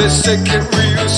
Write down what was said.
let's it real